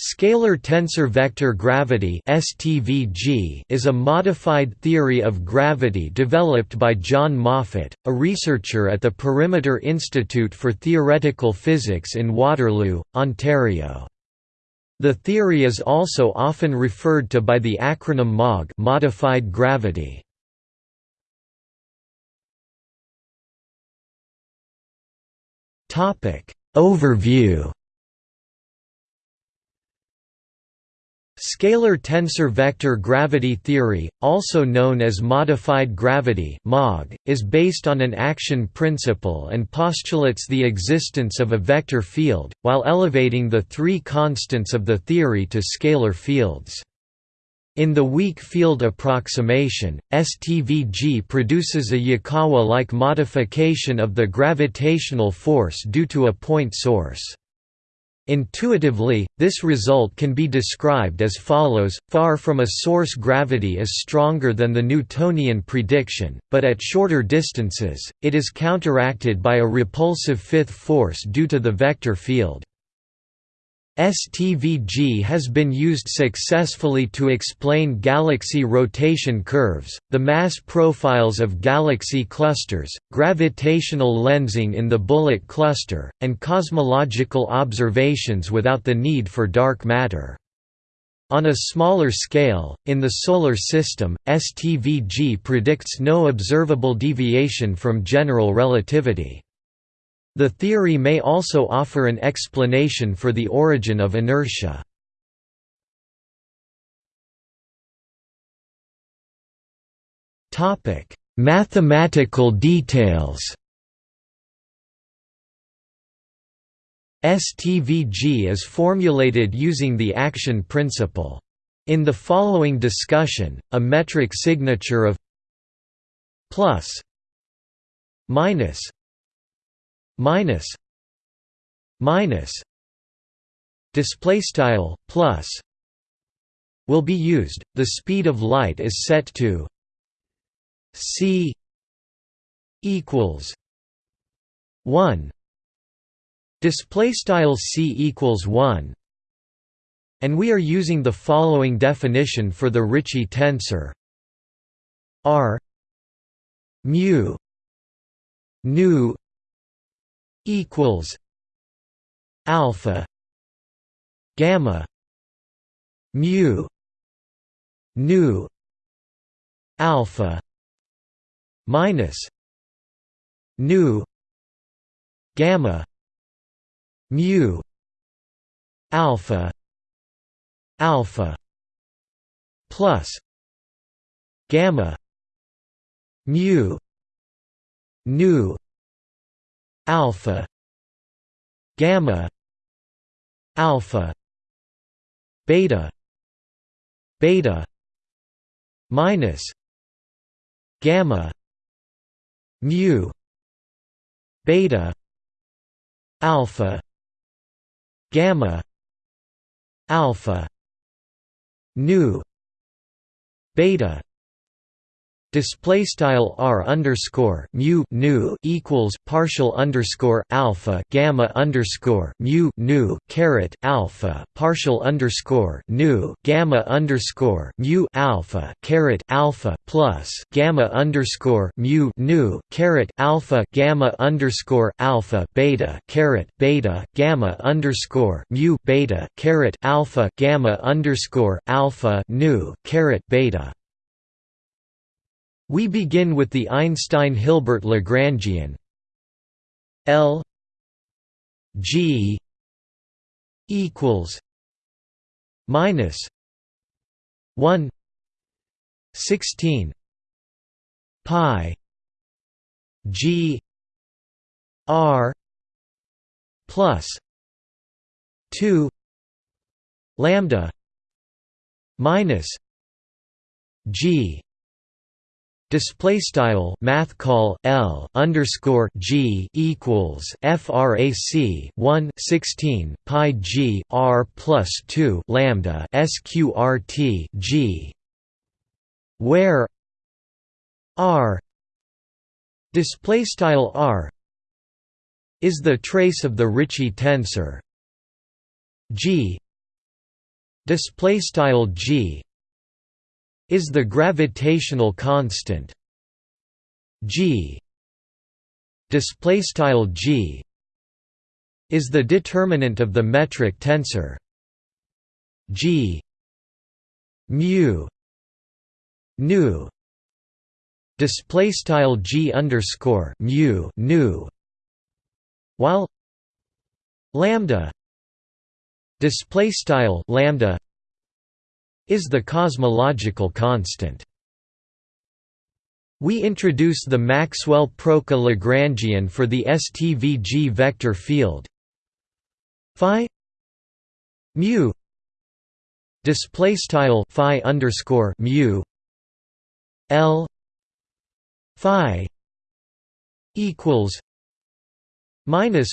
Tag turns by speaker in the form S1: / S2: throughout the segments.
S1: Scalar tensor vector gravity is a modified theory of gravity developed by John Moffat, a researcher at the Perimeter Institute for Theoretical Physics in Waterloo, Ontario. The theory is also often referred to by the acronym MOG modified gravity. Overview Scalar tensor vector gravity theory, also known as modified gravity is based on an action principle and postulates the existence of a vector field, while elevating the three constants of the theory to scalar fields. In the weak field approximation, STVG produces a Yukawa-like modification of the gravitational force due to a point source. Intuitively, this result can be described as follows, far from a source gravity is stronger than the Newtonian prediction, but at shorter distances, it is counteracted by a repulsive fifth force due to the vector field. STVG has been used successfully to explain galaxy rotation curves, the mass profiles of galaxy clusters, gravitational lensing in the Bullet cluster, and cosmological observations without the need for dark matter. On a smaller scale, in the Solar System, STVG predicts no observable deviation from general relativity. The theory may also offer an explanation for the origin of inertia. Mathematical details STVG is formulated using the action principle. In the following discussion, a metric signature of plus minus minus minus display style plus will be used. The speed of light is set to c equals 1 display style c equals 1 and we are using the following definition for the Ricci tensor. R mu nu equals alpha gamma mu nu alpha minus nu gamma mu alpha alpha plus gamma mu nu alpha. Gamma. Alpha. Beta. Beta. Minus. Gamma. Mu. Beta. Alpha. Gamma. Alpha. Nu beta display style r underscore mu nu equals partial underscore alpha gamma underscore mu nu caret alpha partial underscore nu gamma underscore mu alpha caret alpha plus gamma underscore mu nu caret alpha gamma underscore alpha beta caret beta gamma underscore mu beta caret alpha gamma underscore alpha nu caret beta we begin with the Einstein-Hilbert Lagrangian. L G equals minus 1 16 pi G R plus 2 lambda minus G Display style math call L underscore G equals FRAC 1 16 pi G R plus two lambda SQRT G where R display style R is the trace of the Ricci tensor G display style g is the gravitational constant g. Display style g is the determinant of the metric tensor g. Mu. Nu. Display style g underscore mu. Nu. While lambda display style lambda is the cosmological constant. We introduce the Maxwell-Proca Lagrangian for the STVG vector field. Phi mu display style phi underscore mu l phi equals minus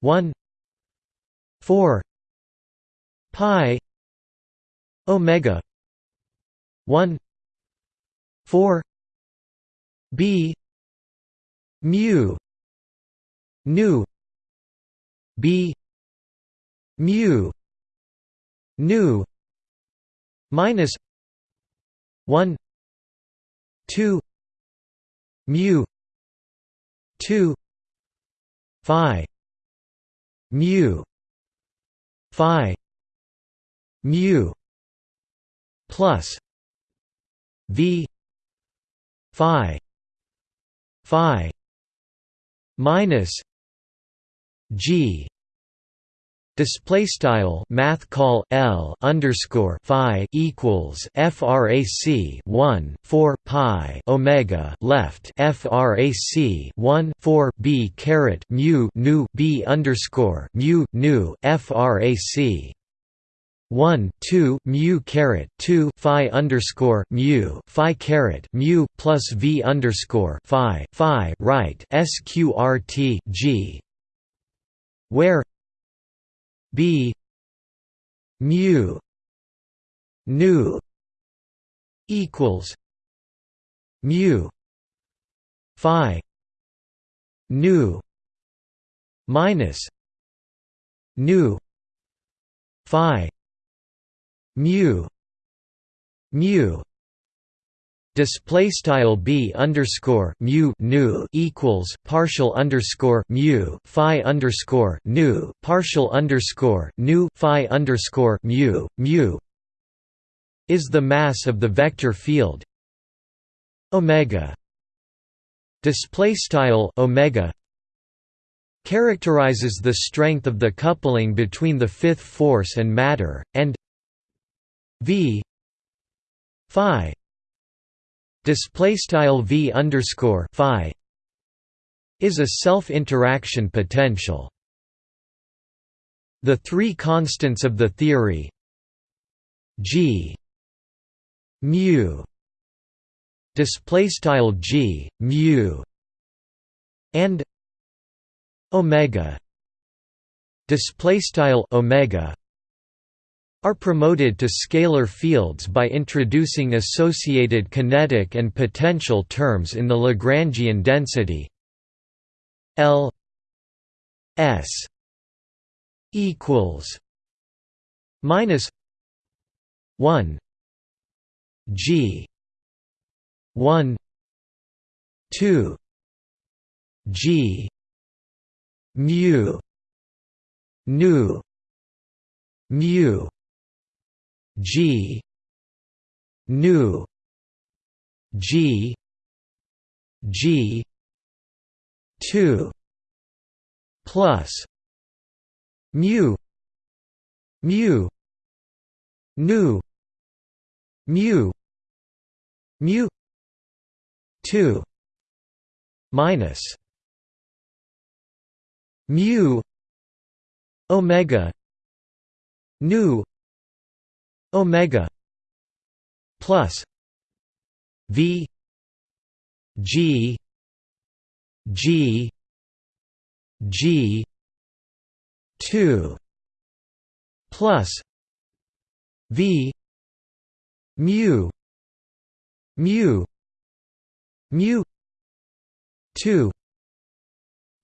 S1: 1 4 pi omega. 1 4 b. Mu. Nu. B. Mu. Nu. Minus. 1 2 mu. 2 phi. Mu. Phi. Mu plus v phi phi minus g Display style math call L underscore Phi equals FRAC one four Pi Omega left FRAC one four B caret mu nu B underscore mu nu FRAC one two mu caret two phi underscore mu phi caret mu plus v underscore phi phi right sqrt g. Where b mu nu equals mu phi nu minus nu phi mu mu display style b underscore mu nu equals partial underscore mu phi underscore nu partial underscore nu phi underscore mu mu is the mass of the vector field. Omega display style omega characterizes the strength of the coupling between the fifth force and matter and v phi display style v underscore phi is a self-interaction potential. The three constants of the theory g mu display style g mu and omega display style omega are promoted to scalar fields by introducing associated kinetic and potential terms in the Lagrangian density L S equals minus 1 G 1 2 G mu nu mu G. Nu. G. G. Two plus. Mu. Mu. Nu. Mu. Mu. Two minus. Mu. Omega. Nu omega plus v g g g 2 plus v mu mu mu 2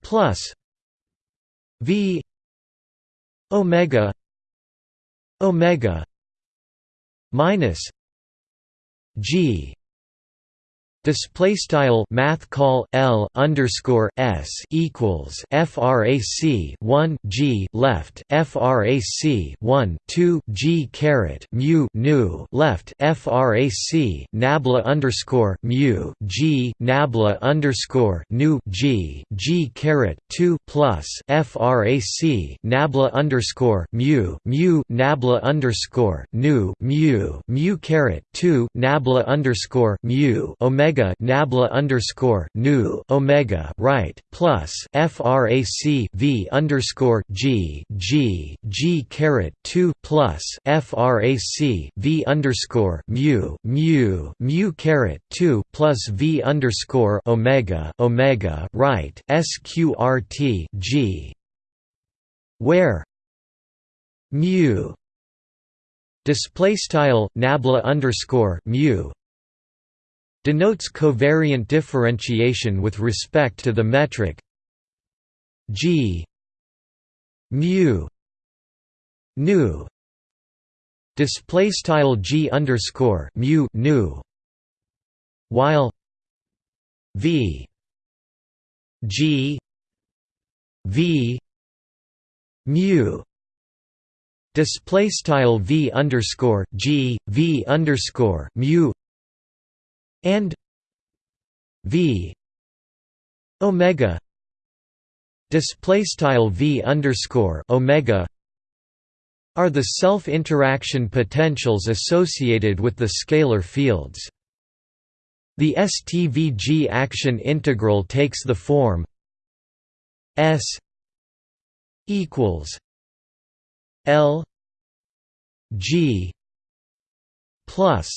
S1: plus v omega omega minus g Display style math call L underscore S equals FRAC one G left FRAC one two G caret mu nu left FRAC Nabla underscore mu G Nabla underscore nu G G caret two plus FRAC Nabla underscore mu mu Nabla underscore nu mu mu caret two Nabla underscore mu Omega omega nabla underscore nu omega right plus frac v underscore g g g caret two plus frac v underscore mu mu mu caret two plus v underscore omega omega right sqrt g. Where? Mu. Display style nabla underscore mu denotes covariant differentiation with respect to the metric g mu nu. Display style g underscore mu nu. While v g v mu. Display style v underscore g v underscore mu and v omega display style v underscore omega are the self-interaction potentials associated with the scalar fields. The STVG action integral takes the form S equals L G plus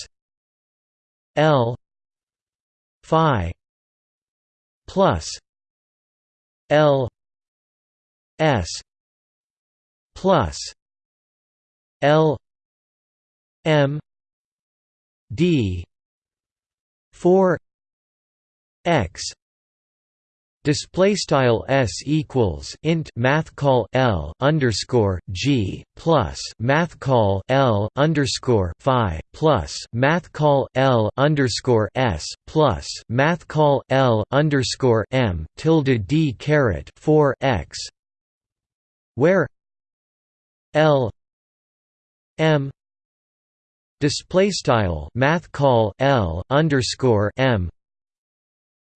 S1: L phi plus L S plus L M D four X display style s equals int math call l underscore g plus math call l underscore phi plus math call l underscore s plus math call l underscore m tilde d caret four x where l m display style math call l underscore m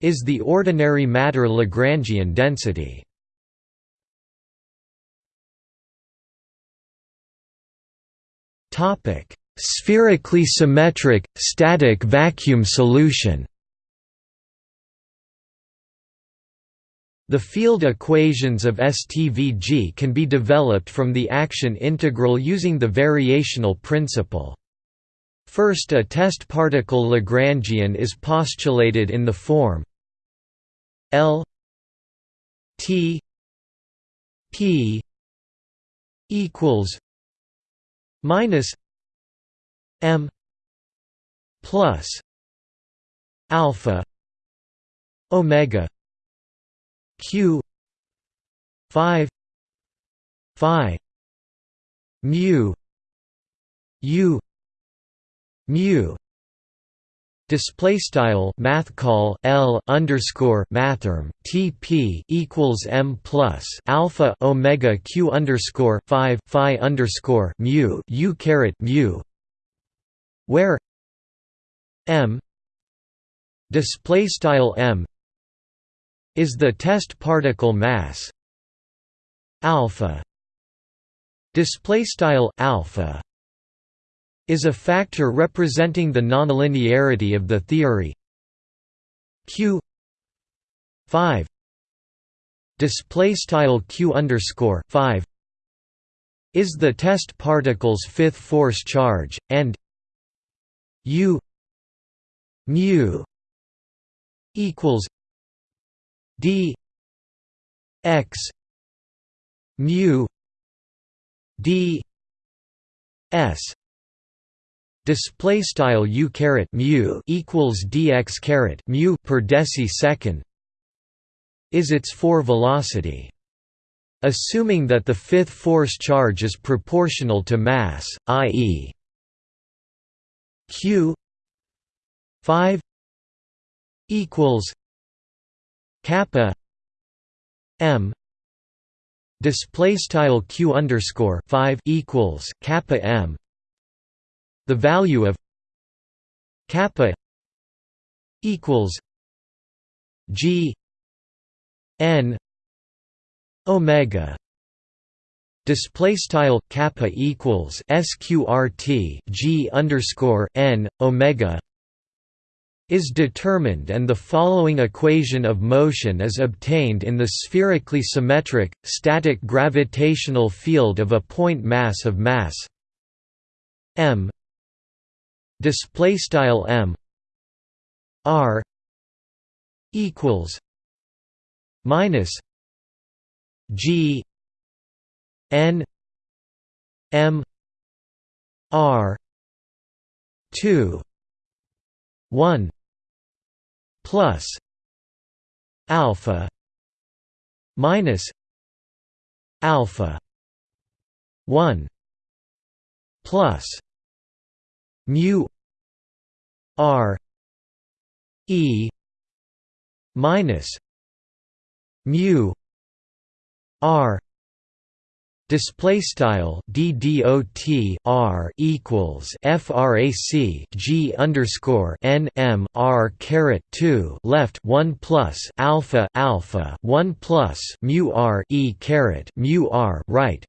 S1: is the ordinary matter Lagrangian density. Topic: Spherically symmetric static vacuum solution. The field equations of STVG can be developed from the action integral using the variational principle. First a test particle Lagrangian is postulated in the form L T P equals minus M plus alpha omega q 5 phi mu u mu display style math call L underscore mathrm TP equals M plus alpha Omega Q underscore five Phi underscore mu U caret mu where M display style M is the test particle mass alpha display style alpha is a factor representing the nonlinearity of the theory. Q 5 display style q underscore 5 is the test particle's fifth force charge and u mu equals d x mu d s display style u caret mu equals dx caret mu per deci is its four velocity assuming that the fifth force charge is proportional to mass, i.e. q 5 equals kappa m display style q underscore 5 equals kappa m the value of kappa equals g n omega display style kappa equals sqrt g underscore n omega is determined and the following equation of motion is obtained in the spherically symmetric, static gravitational field of a point mass of mass m m r equals minus g n m r 2 1 plus alpha minus alpha 1 plus mu r e minus mu r Display style equals frac g underscore n m r caret two left one plus alpha alpha one plus mu r e caret mu r right,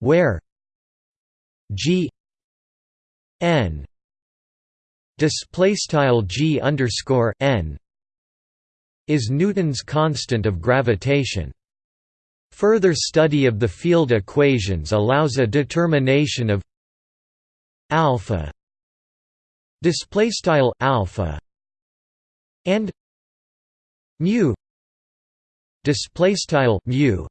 S1: where g n. Display style g underscore n is Newton's constant of gravitation. Further study of the field equations allows a determination of alpha. Display style alpha and mu. Display style mu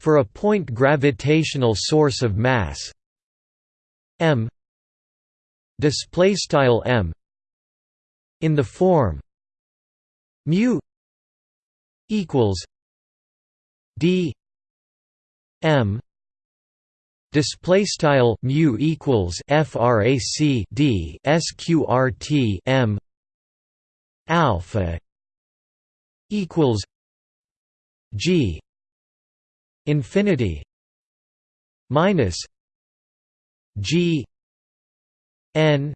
S1: for a point gravitational source of mass. M display style m in the form mu equals d m display style mu equals frac d sqrt m alpha equals g infinity minus g n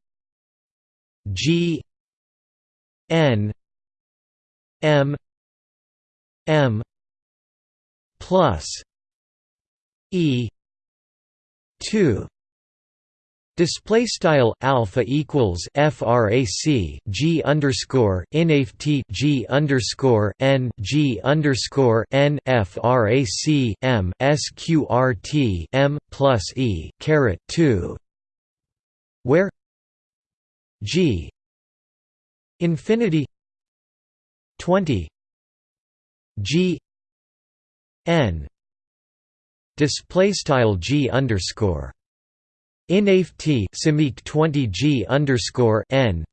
S1: g n m m plus e 2 Display style alpha equals frac g underscore inaft g underscore n g underscore n frac m sqrt m plus e caret two, where g infinity twenty g n display style g underscore inaf t simic 20 g underscore n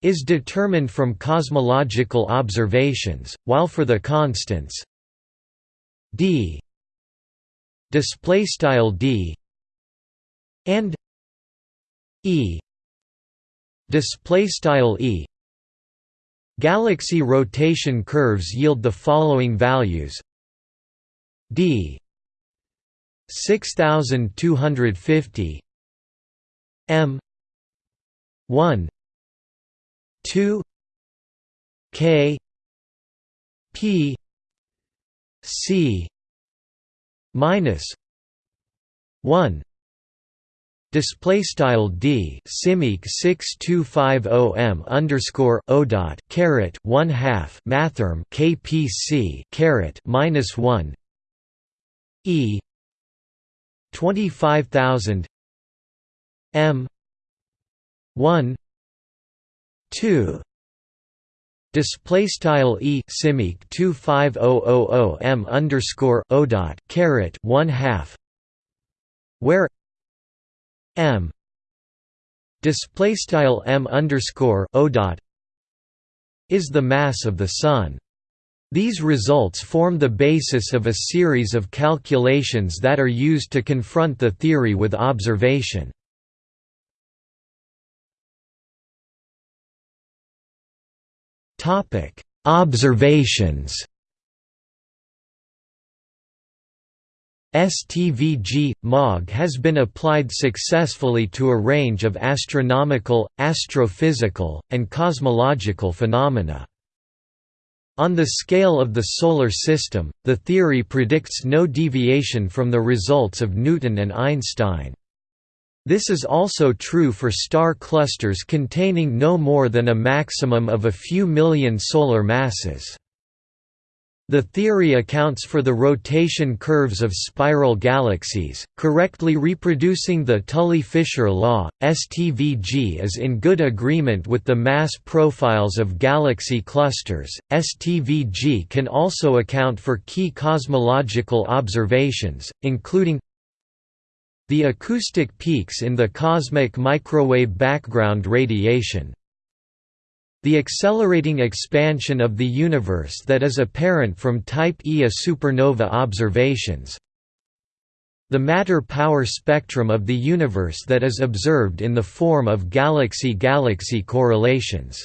S1: is determined from cosmological observations, while for the constants d display style d and e. Display style e. Galaxy rotation curves yield the following values. D. 6250 m. 1 2 k. P. C. minus 1 Display style d simic six two five o m underscore o dot caret one half mathrm kpc caret minus one. E twenty five thousand. M one. two. Display style e simic 25000 m underscore o dot caret one half where m. Display style m underscore o dot is the mass of the sun. These results form the basis of a series of calculations that are used to confront the theory with observation. Observations STVG – MOG has been applied successfully to a range of astronomical, astrophysical, and cosmological phenomena. On the scale of the Solar System, the theory predicts no deviation from the results of Newton and Einstein. This is also true for star clusters containing no more than a maximum of a few million solar masses. The theory accounts for the rotation curves of spiral galaxies, correctly reproducing the Tully-Fisher law. STVG is in good agreement with the mass profiles of galaxy clusters. STVG can also account for key cosmological observations, including the acoustic peaks in the cosmic microwave background radiation, the accelerating expansion of the universe that is apparent from Type Ia supernova observations. The matter-power spectrum of the universe that is observed in the form of galaxy-galaxy correlations.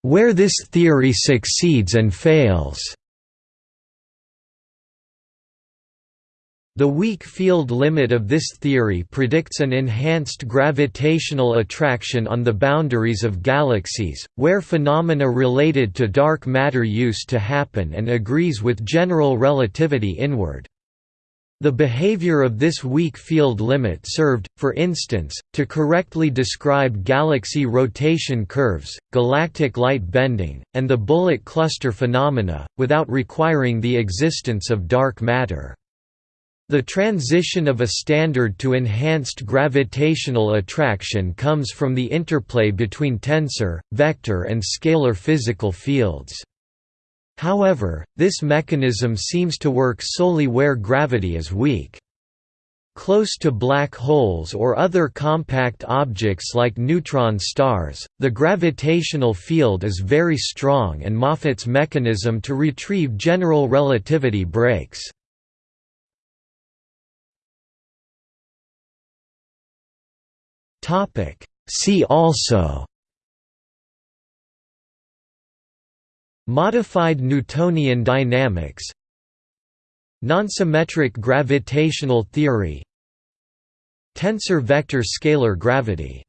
S1: Where this theory succeeds and fails The weak field limit of this theory predicts an enhanced gravitational attraction on the boundaries of galaxies, where phenomena related to dark matter used to happen and agrees with general relativity inward. The behavior of this weak field limit served, for instance, to correctly describe galaxy rotation curves, galactic light bending, and the bullet cluster phenomena, without requiring the existence of dark matter. The transition of a standard to enhanced gravitational attraction comes from the interplay between tensor, vector and scalar physical fields. However, this mechanism seems to work solely where gravity is weak. Close to black holes or other compact objects like neutron stars, the gravitational field is very strong and Moffat's mechanism to retrieve general relativity breaks. Topic. See also Modified Newtonian dynamics Nonsymmetric gravitational theory Tensor vector scalar gravity